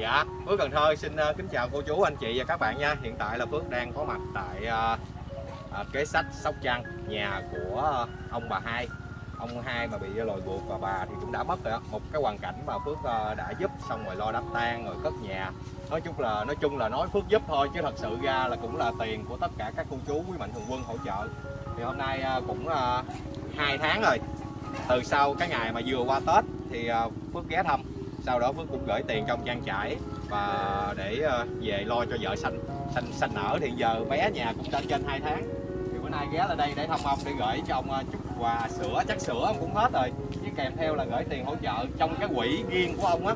Dạ, Phước Cần Thơ xin ờ, kính chào cô chú, anh chị và các bạn nha. Hiện tại là Phước đang có mặt tại uh, kế sách Sóc Trăng Nhà của uh, ông bà hai. Ông hai mà bị lồi buộc và bà thì cũng đã mất rồi. Một cái hoàn cảnh mà Phước uh, đã giúp xong rồi lo đám tang rồi cất nhà. Nói chung là nói chung là nói Phước giúp thôi chứ thật sự ra là cũng là tiền của tất cả các cô chú quý mạnh thường quân hỗ trợ. Thì hôm nay uh, cũng uh, 2 tháng rồi. Từ sau cái ngày mà vừa qua Tết thì uh, Phước ghé thăm sau đó Phước cũng gửi tiền trong trang trải và để ờ, về lo cho vợ sanh sanh sanh nở thì giờ bé nhà cũng đã trên 2 tháng. Thì bữa nay ghé lại đây để thăm ông để gửi cho ông ờ, chút quà sữa chắc sữa ông cũng hết rồi. Với kèm theo là gửi tiền hỗ trợ trong cái quỹ riêng của ông á.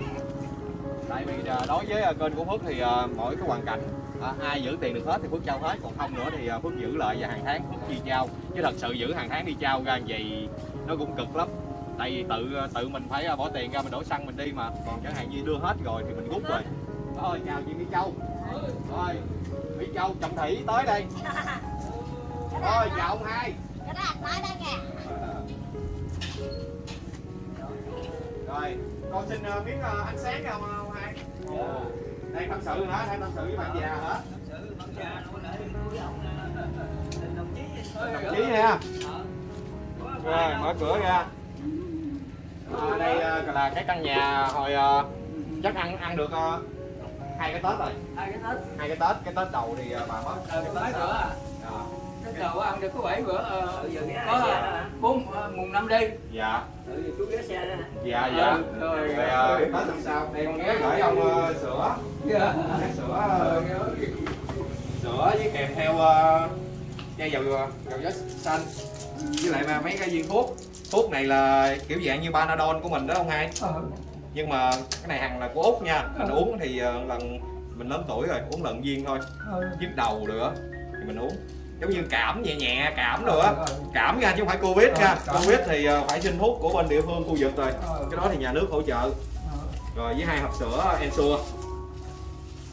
Tại vì ờ, đối với kênh của Phước thì mỗi cái hoàn cảnh à, ai giữ tiền được hết thì Phước trao hết. Còn không nữa thì Phước giữ lại và hàng tháng Phước chi trao. Chứ thật sự giữ hàng tháng đi trao ra vậy nó cũng cực lắm tại vì tự ờ, tự mình phải ờ, bỏ tiền ra mình đổ xăng mình đi mà. Còn chẳng hạn như đưa hết rồi thì mình rút rồi. Thôi chào chị Mỹ Châu. Rồi Mỹ Châu Trọng Thủy tới đây. Thôi chào ông hai. Rồi con xin uh, miếng uh, ánh sáng không ông hai. Dạ. Đây tâm sự nữa đây tâm sự với bạn già hả? Đồng chí nha. Rồi mở cửa ra à, đây uh, là cái căn nhà hồi uh, chắc ăn ăn được hai cái tết rồi. Hai cái tết. Hai cái tết cái tết đầu thì bà mất. Ờ, cái tết nữa à cái đầu ăn được có bảy bữa ờ, có bốn mùng năm đi. Dạ. Ừ, chú ghé xe đó dạ dạ ừ, rồi rồi tết làm sao? Đây con ghé gửi ông sữa. Dạ. sữa sữa với kèm theo chai dầu dầu gió xanh. Với lại mà mấy cái viên thuốc thuốc này là kiểu dạng như Panadol của mình đó ông hai. Ờ, nhưng mà cái này hàng là của út nha. Mình uống thì ờ, lần mình lớn tuổi rồi uống lần viên thôi. Ờ. nhức đầu nữa thì mình uống. Giống như cảm nhẹ nhẹ cảm á. Ờ, cảm nha chứ không phải covid nha. Ờ, covid thì ờ, phải xin thuốc của bên địa phương khu vực rồi. Ờ, cái đó thì nhà nước hỗ trợ. Ờ. rồi với hai hộp sữa Ensure.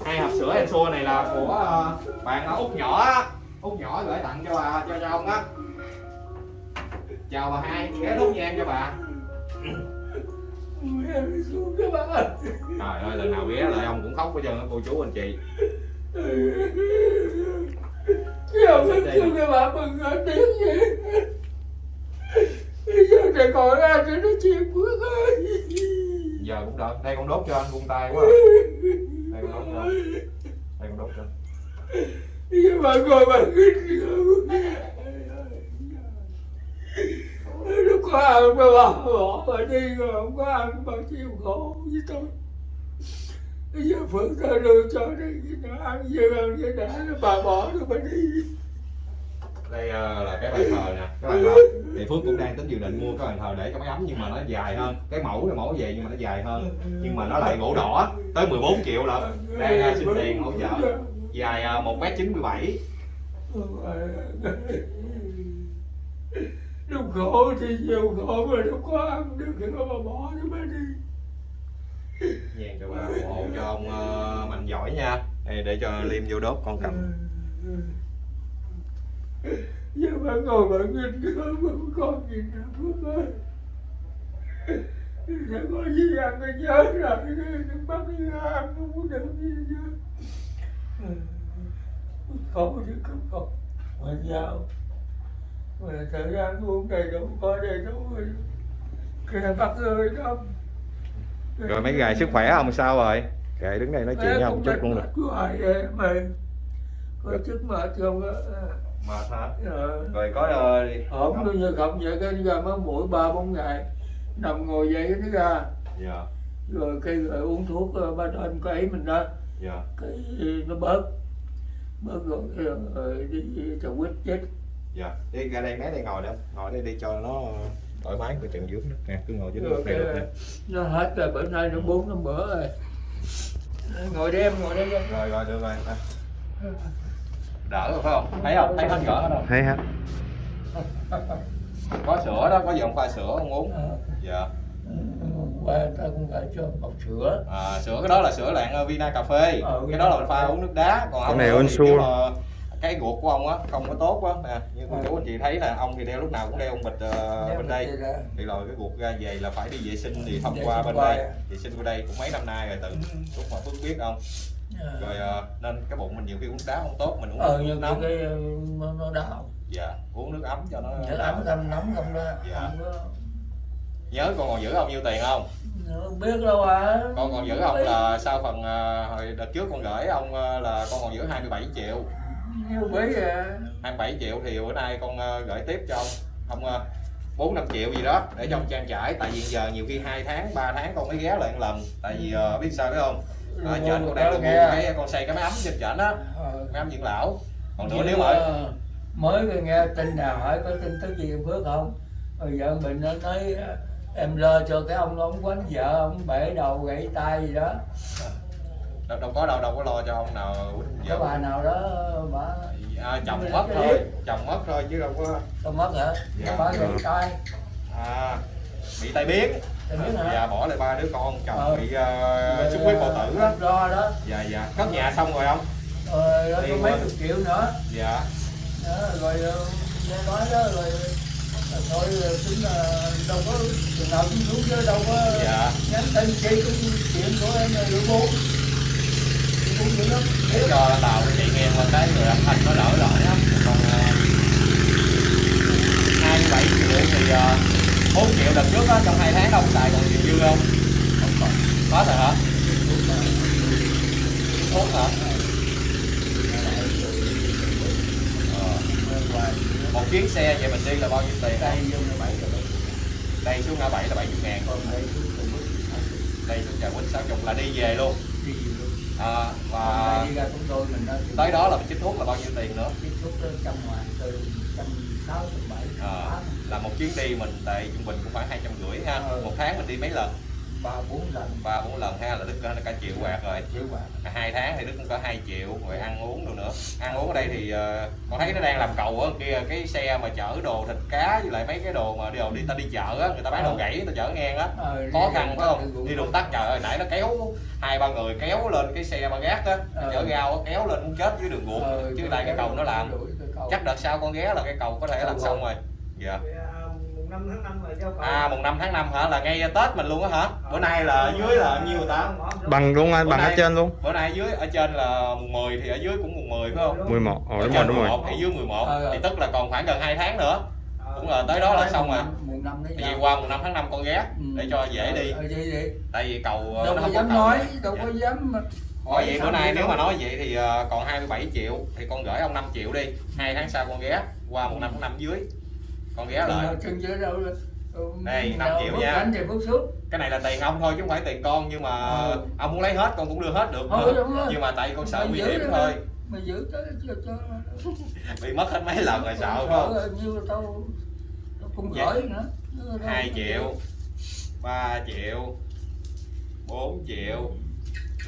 Hai hộp sữa Ensure này là của ờ, bạn út nhỏ út nhỏ gửi tặng cho bà cho cho ông á chào bà hai ghé thuốc nhang cho bà. Em trời ơi lần nào ghé lại ông cũng khóc hết trơn á cô chú anh chị. Cái ông thức xuống các bạn mừng ở tiếng gì Bây giờ để gọi ra cho nó chuyện Phước ơi. Giờ cũng đợi đây con đốt cho anh buông tay quá. Đây con đốt cho. Anh đây con đốt cho. Bây giờ bạn ngồi bạn hít Nó có ăn mà bà bỏ bà đi rồi không có ăn bà chịu khổ với tôi. Bây giờ Phước ta đưa cho đây nó ăn vừa ăn vừa đã nó bà bỏ rồi bà đi. Đây ờ, là cái bàn thờ nè cái bàn thờ. Thì phước cũng đang tính dự định mua cái bàn thờ để cho máy ấm nhưng mà nó dài hơn. Cái mẫu là mẫu về nhưng mà nó dài hơn. Nhưng mà nó lại gỗ đỏ tới 14 triệu lận. Đang ờ, xin tiền hỗ trợ. Dài ờ, một mét chín mươi bảy Lúc khổ thì nhiều khổ mà nó có ăn được thì nó bà bỏ nó bà đi. Nhàn cho bà ủng hộ cho ông ờ, mạnh giỏi nha. Đây, để cho liêm vô đốt con cầm. Giờ bà ngồi bà nhìn nữa mà còn gì nữa Phước ơi. Sẽ có gì ăn cái nhớ rồi Đừng bắt đi ăn không có được gì nữa Khổ chứ không khổ Mà sao Mà thời gian uống đầy đủ có đầy đủ rồi. Kìa bắt ơi đông rồi mấy gài sức khỏe ông sao rồi? Kệ đứng đây nói chuyện với ông chút luôn được em ơi Có chút mệt không á. Mệt hả? Ờ rồi có ờ, ổn bây giờ không vậy cái ra mới mỗi ba bốn ngày nằm ngồi dậy nó ra. Dạ. Rồi cái rồi uống thuốc ờ, ba đêm cái ấy mình đó. Dạ. Cái nó bớt. Bớt rồi, rồi, rồi đi cho quýt chết dạ. Đi ra đây mấy đây ngồi đó. Ngồi đây đi cho nó thoải mái cái chân dưới đó. Nè cứ ngồi dưới nước này cái, được nè. Nó hết rồi bữa nay nó bốn năm bữa rồi. Ngồi đây em ngồi đây em. Rồi rồi được rồi. Đỡ rồi phải không? Thấy không? Thấy hết cỡ đâu thấy hết. Có sữa đó có dòng pha sữa không uống? Ờ, dạ. Qua ta cũng phải cho bọc sữa. À, sữa cái đó là sữa lạng Vina cà phê. Ờ, cái đó là mình pha uống nước đá. Còn Cái không này kêu là cái ruột của ông á không có tốt á nè như cô Ừ. chú anh chị thấy là ông thì đeo lúc nào cũng đeo ông bịch Đeo bên đây. ra. thì rồi cái ruột ra về là phải đi vệ sinh thì thông Vệ qua bên đây. à. vệ sinh qua đây cũng mấy năm nay rồi tự lúc mà phước biết không? Rồi ờ, nên cái bụng mình nhiều khi uống đá không tốt mình uống ờ nước nóng. cái nó, đau. Dạ uống nước ấm cho nó nó ấm tâm nóng không đó Dạ. không có nhớ con còn giữ ông nhiêu tiền không? Không biết đâu à. Con còn giữ ông là sau phần hồi đợt trước con gửi ông là con còn giữ 27 triệu nhiều biết à 27 triệu thì bữa nay con ờ, gửi tiếp cho ông. Ông ờ, bốn năm triệu gì đó để cho ông trang trải. Tại vì giờ nhiều khi hai tháng 3 tháng con mới ghé lại một lần. Tại vì ờ, biết sao biết không? Ở trên con đang được nghe. cái con xây cái máy ấm trên trển á. Ờ. máy ấm dưỡng lão. Còn nữa nếu mà ờ, mới nghe tin nào hỏi có tin tức gì em Phước không? Rồi vợ mình nó nói ờ, em lo cho cái ông ông quánh vợ ông bể đầu gãy tay gì đó đâu, đâu có đâu đâu có lo cho ông nào cái bà nào đó bà à, chồng mất thôi chồng mất thôi chứ đâu có có mất hả? Dạ. bà gãy tay à, bị tai biến. Dạ bỏ lại ba đứa con chồng Ờ. bị uh, Rồi, xuất huyết bao tử. Á ờ, lo đó. Dạ dạ. Cất nhà xong rồi không? Rồi đó Đi có mấy chục triệu nữa. Dạ. Đó, rồi ờ, nghe nói đó rồi ờ, thôi ờ, tính là đâu có trường nào cũng xuống chứ đâu có dạ. nhắn tin chi cũng chuyện của em là lựa lắm để cho tàu chạy nghe qua cái người âm thanh nó đỡ lại á còn hai mươi bảy triệu thì bốn triệu đợt trước á trong hai tháng đâu xài còn nhiều dư không? Không còn có rồi hả? Thuốc hả? Ờ. một chuyến xe vậy mình đi là bao nhiêu tiền? Đây bảy đây xuống ngã bảy là 70 ngàn. Còn đây xuống trà quýnh 60 là đi về luôn à, và và đi ra chúng tôi mình đã tới đó là mình chích thuốc là bao nhiêu tiền nữa? Xúc tới trăm ngàn từ trăm sáu bảy à, là một chuyến đi mình tại trung bình cũng khoảng hai trăm rưỡi ha. Ừ. một tháng mình đi mấy lần ba bốn lần. Ba bốn lần ha là đức là cả triệu quạt rồi. Quạt. À, hai tháng thì đức cũng có hai triệu rồi ăn uống đồ nữa. Ăn uống ở đây thì uh, con thấy nó đang làm cầu ở kia cái xe mà chở đồ thịt cá với lại mấy cái đồ mà đi đồ đi ta đi chợ á người ta bán đồ gãy ta chở ngang á. Ờ, khó khăn phải không? đi đường tắt trời ơi nãy nó kéo hai ba người kéo lên cái xe ba gác á ờ. chở gao kéo lên cũng chết dưới đường ruộng ờ, chứ lại cái cầu nó làm. chắc đợt sau con ghé là cái cầu có thể làm xong rồi. Dạ. Yeah. 5 tháng 5 là giao. À mùng 5 tháng 5 hả là ngay Tết mình luôn á hả? Bữa nay là ờ, dưới là ờ, nhiêu ta? Ờ, bằng luôn anh, bằng nay, ở trên luôn. Bữa nay dưới ở trên là mùng 10 thì ở dưới cũng mùng 10 phải không? 11. Ờ đúng rồi đúng rồi. thì dưới 11 thì tức là còn khoảng gần 2 tháng nữa. cũng là tới đó là xong à. Tại vì qua mùng 5 tháng 5 con ghé để cho dễ đi. Tại vì cầu đâu có dạ. dám nói, đâu có dám Thôi vậy bữa nay nếu mà nói vậy thì còn 27 triệu thì con gửi ông 5 triệu đi. 2 tháng sau con ghé qua mùng năm tháng 5 dưới con ghé lại chân dưới đâu Đây, năm nào triệu bước nha. cái này là tiền ông thôi chứ không phải tiền con nhưng mà Ừ. ông muốn lấy hết con cũng đưa hết được Ừ, nữa. đúng rồi. nhưng mà tại con sợ nguy hiểm thôi mày giữ tới cho cho bị mất hết mấy lần rồi sợ không như tao tao cũng Dạ. gửi nữa 2 triệu 3 triệu 4 triệu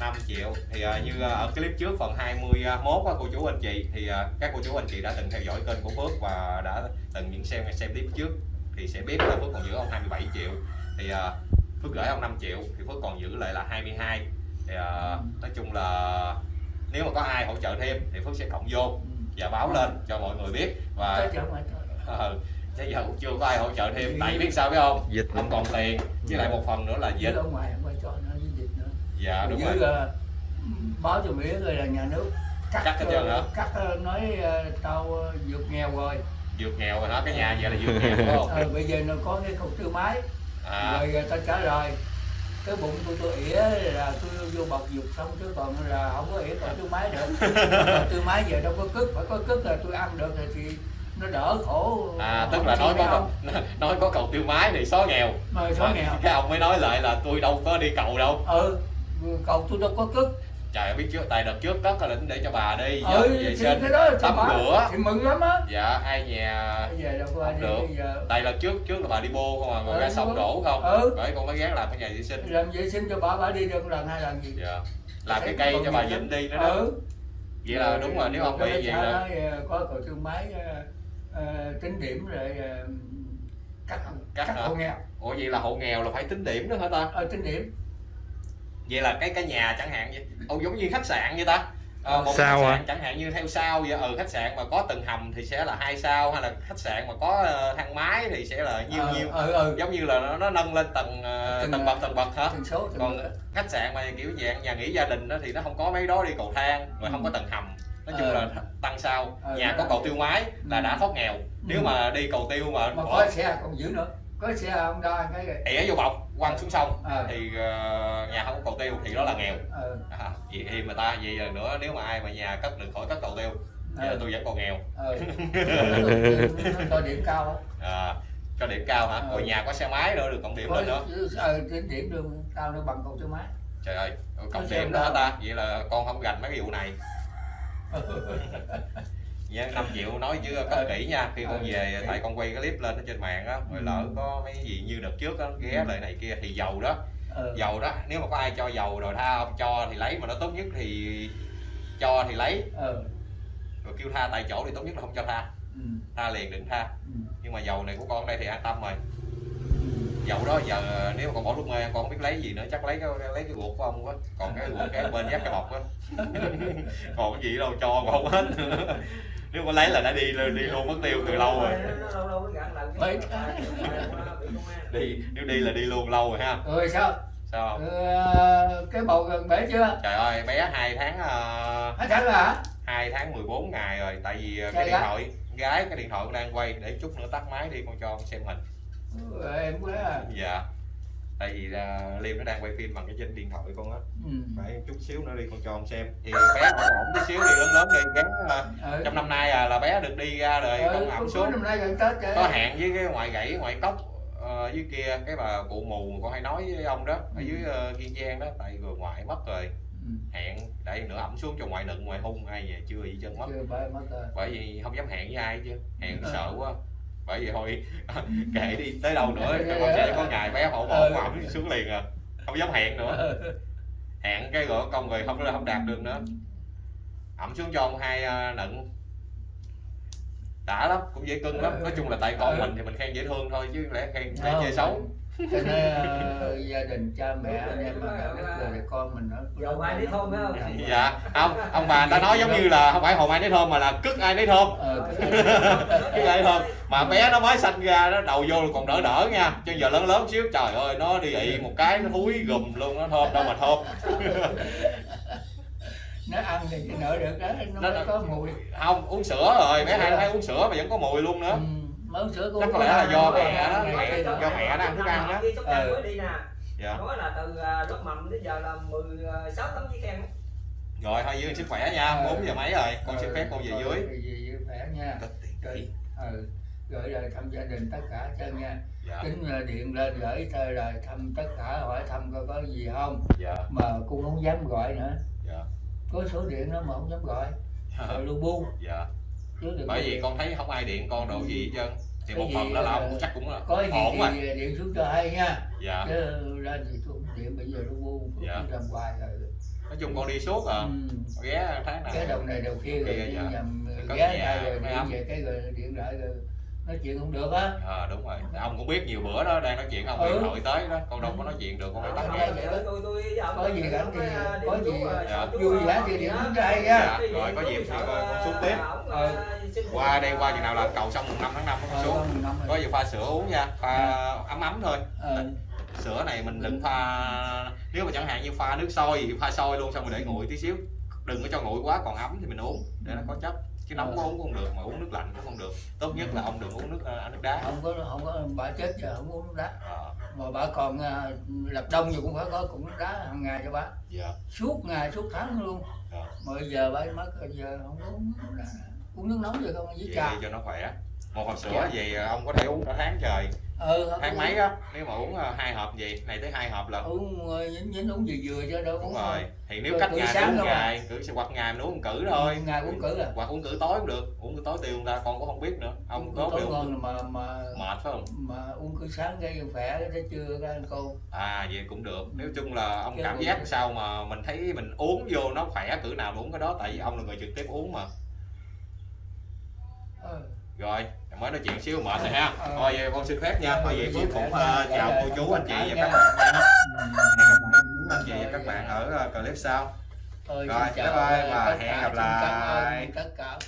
5 triệu. Thì ờ, như ờ, ở clip trước phần 21 á, cô chú anh chị thì ờ, các cô chú anh chị đã từng theo dõi kênh của Phước và đã từng những xem xem clip trước. Thì sẽ biết là Phước còn giữ ông 27 triệu. Thì ờ, Phước gửi ông 5 triệu thì Phước còn giữ lại là 22 thì ờ, nói chung là nếu mà có ai hỗ trợ thêm thì Phước sẽ cộng vô và báo lên cho mọi người biết. Và mày thôi ờ, bây giờ cũng chưa có ai hỗ trợ thêm. Tại biết sao biết không? Dịch không còn tiền. Với lại một phần nữa là dịch. ở ngoài không phải cho nữa dạ đúng dưới rồi. là báo cho biết rồi là nhà nước cắt Cắt hết trơn hả? cắt ờ, nói ờ, tao ờ, vượt nghèo rồi. Vượt nghèo rồi đó cái nhà vậy là vượt nghèo đúng không? Ờ, bây giờ nó có cái cục tư máy. À, rồi ờ, tao trả lời. Cái bụng của tôi ỉa là tôi vô bọc dục xong chứ còn là không có ỉa còn tư máy được tư máy giờ đâu có cất phải có cất là tôi ăn được rồi thì nó đỡ khổ. À tức là nói có cầu, nói có cầu tiêu mái thì xóa nghèo. Mà số nghèo. cái ông mới nói lại là tôi đâu có đi cầu đâu. Ừ cầu tôi đâu có cất. Trời biết trước tại đợt trước cất là định để cho bà đi. Ừ dọn thì vệ sinh cái đó tắm rửa. Thì mừng lắm á. Dạ ai nhà giờ đâu có ai Không được. bây giờ. Tại lần trước trước là bà đi bô không à rồi Ừ, ra sông đổ không? Ừ. bởi con mới ghé làm cái nhà vệ sinh. Làm vệ sinh cho bà bà đi được lần hai lần gì. Dạ. Làm cái cây cho bà lắm. đi nữa đó. Ừ. Vậy là đúng rồi nếu ông bị vậy là ờ, có cầu thương máy ờ, ờ, tính điểm rồi cắt Cắt hộ nghèo. Ủa vậy là hộ nghèo là phải tính điểm nữa hả ta? Ờ, tính điểm vậy là cái cái nhà chẳng hạn vậy. Ông giống như khách sạn vậy ta. Ờ, một Sao khách ạ? sạn chẳng hạn như theo sao vậy. Ở khách sạn mà có tầng hầm thì sẽ là hai sao hay là khách sạn mà có ờ, thang máy thì sẽ là nhiêu Ờ, nhiêu ờ ờ giống như là nó, nó nâng lên tầng ờ, Tầng, tầng bậc tầng bậc hả? tần số tầng còn khách sạn mà kiểu dạng nhà nghỉ gia đình đó thì nó không có mấy đó đi cầu thang rồi không có tầng hầm. Nói chung Ờ. là tăng sao. Ờ, nhà có cầu tiêu máy là Ừ. đã thoát nghèo. Nếu Ừ. mà đi cầu tiêu mà mà bỏ có xe còn dữ nữa có xe không đo cái ỉa vô bọc quăng xuống sông. Ờ. thì ờ, nhà không có cầu tiêu thì đó là nghèo. Ờ. À, vậy thì mà ta vậy nữa nếu mà ai mà nhà cất được khỏi cất cầu tiêu là ờ tôi vẫn còn nghèo. Nó cho điểm cao. Á. à, cho điểm cao hả? Ờ. rồi nhà có xe máy nữa được cộng điểm lên nữa. ờ điểm điểm đường cao nó bằng cầu số máy. Trời ơi cộng xe điểm đó ta vậy là con không gành mấy cái vụ này Dạ, 5 triệu nói chứ cất kỹ nha. Khi con Ờ, về tại con quay cái clip lên ở trên mạng á rồi Ừ. lỡ có mấy gì như đợt trước á ghé lại này kia thì dầu đó. Ờ dầu đó. Nếu mà có ai cho dầu rồi tha không cho thì lấy mà nó tốt nhất thì cho thì lấy. Ờ rồi kêu tha tại chỗ thì tốt nhất là không cho tha. Ừ, tha liền đừng tha. Ừ, nhưng mà dầu này của con đây thì an tâm rồi. Ừ. dầu đó giờ nếu mà còn bỏ lúc mê con không biết lấy gì nữa chắc lấy cái lấy cái ruột của ông quá còn cái ruột cái bên dắt cái bọc á. Còn cái gì đâu cho mà không hết nếu mà lấy là đã đi đi luôn mất tiêu từ lâu rồi. An. đi nếu đi là đi luôn lâu rồi ha. Rồi sao? Sao ờ, cái bầu gần bể chưa? Trời ơi bé hai tháng uh, hết tháng rồi hả? hai tháng 14 ngày rồi tại vì ờ, Trời cái điện gái. thoại gái cái điện thoại cũng đang quay để chút nữa tắt máy đi con cho con xem hình. Rồi, em quá à. dạ tại vì uh, liêm nó đang quay phim bằng cái trên điện thoại con á. Ừ. phải chút xíu nữa đi con cho con xem. Thì bé ổn ổn tí xíu đi lớn lớn đi gắn ờ, ờ, trong năm nay à, là bé được đi ra đời ờ, con ẩm xuống. năm nay gần tết có hẹn với cái ngoại gãy ngoại cốc ờ, dưới kia cái bà cụ mù mà con hay nói với ông đó ở Ừ. dưới uh, kiên giang đó tại vừa ngoại mất rồi. Ừ. hẹn để nữa ẩm xuống cho ngoại nựng ngoại hung ai về chưa gì chân mất. Chưa mất bởi vì không dám hẹn với ai chứ. Hẹn Ừ. sợ quá bởi vì thôi kệ đi tới đâu nữa con sẽ có ngày bé hổ Ừ. bộ ẩm xuống liền à. Không dám hẹn nữa. Hẹn cái gọi công rồi không không đạt được nữa. Ẩm xuống cho ông hai uh, nựng đã lắm cũng dễ cưng lắm. Nói chung là tại con Ừ. mình thì mình khen dễ thương thôi chứ lẽ khen để chơi xấu cho nên ờ, gia đình cha mẹ anh em rồi con mình nó Dầu ai nấy thơm phải không? dạ. Không ông bà ta nói giống như là không phải hồn ai nấy thơm mà là cứt ai nấy thơm. Ờ, cái ai thơm. Mà bé nó mới sanh ra nó đầu vô còn đỡ đỡ nha. Chứ giờ lớn lớn xíu trời ơi nó đi ị một cái nó thúi gùm luôn nó thơm đâu mà thơm. Nó ăn thì cái nợ được đó nó, Nó- có mùi. Không uống sữa rồi bé hai nó thấy uống sữa mà vẫn có mùi luôn nữa. Ừ, món sữa cũng Chắc có lẽ là do mẹ đó, mẹ do mẹ nó ăn thức ăn đó. Ừ. mới đi nè. Dạ. Nói là từ à, lớp mầm đến giờ là 16 tấm giấy khen rồi thôi giữ sức khỏe nha Ừ. 4 giờ mấy rồi? Con xin Ờ, phép con về ờ, dưới. về dưới khỏe nha. Rồi ừ. gửi lời thăm gia đình tất cả chân nha. Dạ. Tính ờ, điện lên gửi thôi lời thăm tất cả hỏi thăm coi có gì không. Dạ. Mà cũng không dám gọi nữa. Dạ. Có số điện đó mà không dám gọi. Gọi lu bu dạ bởi vì con thấy không ai điện con đồ gì hết trơn. Thì Cái một phần đó là ông chắc cũng là có ổn rồi điện xuống cho hay nha. Dạ. Chứ lên thì tôi không điện bây giờ lu bu Dạ. làm hoài rồi. Nói chung con đi suốt à. Ừ. ghé tháng cái này đồng này đầu kia rồi dạ. nhầm ghé nhà, đây rồi điện về cái rồi điện lại rồi nói chuyện không được á. À, đúng rồi. Ông cũng biết nhiều bữa đó đang nói chuyện ông Ừ. thoại tới đó. Con đâu có nói chuyện được con phải tắt Không, nghe Có gì gắn thì- có điện gì, à, dạ. vui vẻ thì xuống cho hay nha. Dạ, rồi có dịp thì sợ, con xuống tiếp. Ừ. xin qua đây qua chừng nào làm cầu xong mùng 5 tháng 5 con Ờ, xuống con năm rồi. có gì pha sữa uống nha. Pha ấm ấm thôi. Ờ, sữa này mình đừng pha nếu mà chẳng hạn như pha nước sôi thì pha sôi luôn xong rồi để nguội tí xíu. Đừng có cho nguội quá còn ấm thì mình uống để nó có chất chứ nóng quá uống cũng không được mà uống nước lạnh cũng không được. Tốt nhất là ông đừng uống nước ờ, nước đá. Không có không có bà chết giờ không uống nước đá. Ờ, mà bà còn à, lập đông gì cũng phải có cũng nước đá hàng ngày cho bà. Dạ. Suốt ngày suốt tháng luôn. Dạ. mà giờ bà mất rồi giờ không có uống nước đá. Uống nước nóng rồi không? Với trà. cho nó khỏe. Một hộp sữa gì ông có thể uống cả tháng trời ừ tháng mấy á? Nếu mà uống ờ, hai hộp gì? Này tới hai hộp là uống ờ, nhín nhín uống vừa vừa cho đâu đúng rồi. thì nếu cách ngày uống ngày cử hoặc ngày mình uống cử thôi. Ngày uống cử à? Hoặc uống cử tối cũng được uống cử tối tiêu người ta con cũng không biết nữa ông có tối ngon mà mà mệt phải không? mà uống cử sáng cái khỏe cái trưa cái ăn cô à vậy cũng được. Nói chung là ông cảm giác sao mà mình thấy mình uống vô nó khỏe cử nào uống cái đó tại vì ông là người trực tiếp uống mà. Ờ. rồi mới nói chuyện xíu mệt rồi ha Ờ. thôi vậy con xin phép nha thôi vậy cũng dạ, ờ, dạ, chào dạ, cô chú dạ, anh chị dạ, và dạ. các bạn nha hẹn gặp lại cô anh chị và các bạn ở ờ, clip sau Rồi, bye bye và hẹn gặp lại. tất cả